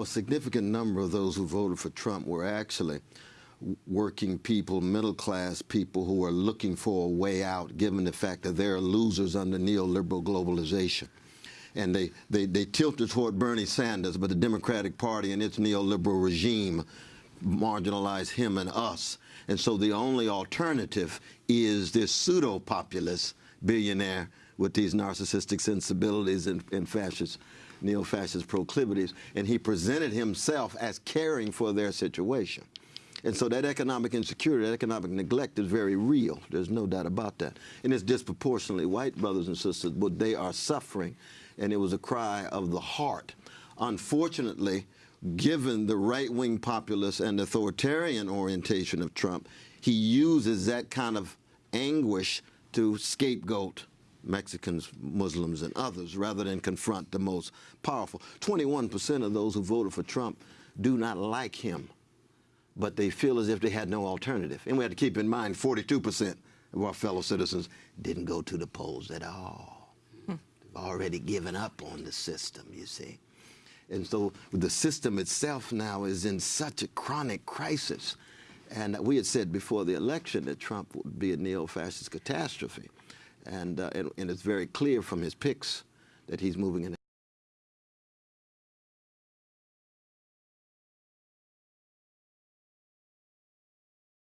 A significant number of those who voted for Trump were actually working people, middle class people who are looking for a way out given the fact that they're losers under neoliberal globalization. And they, they, they tilted toward Bernie Sanders, but the Democratic Party and its neoliberal regime marginalize him and us. And so the only alternative is this pseudo-populist billionaire with these narcissistic sensibilities and, and fascist, neo-fascist proclivities. And he presented himself as caring for their situation. And so that economic insecurity, that economic neglect is very real. There's no doubt about that. And it's disproportionately white brothers and sisters, but they are suffering. And it was a cry of the heart. Unfortunately, given the right-wing populist and authoritarian orientation of Trump, he uses that kind of anguish to scapegoat Mexicans, Muslims, and others rather than confront the most powerful. 21% of those who voted for Trump do not like him, but they feel as if they had no alternative. And we have to keep in mind 42% of our fellow citizens didn't go to the polls at all. They've already given up on the system, you see. And so the system itself now is in such a chronic crisis. And we had said before the election that Trump would be a neo-fascist catastrophe. And, uh, and, and it's very clear from his picks that he's moving in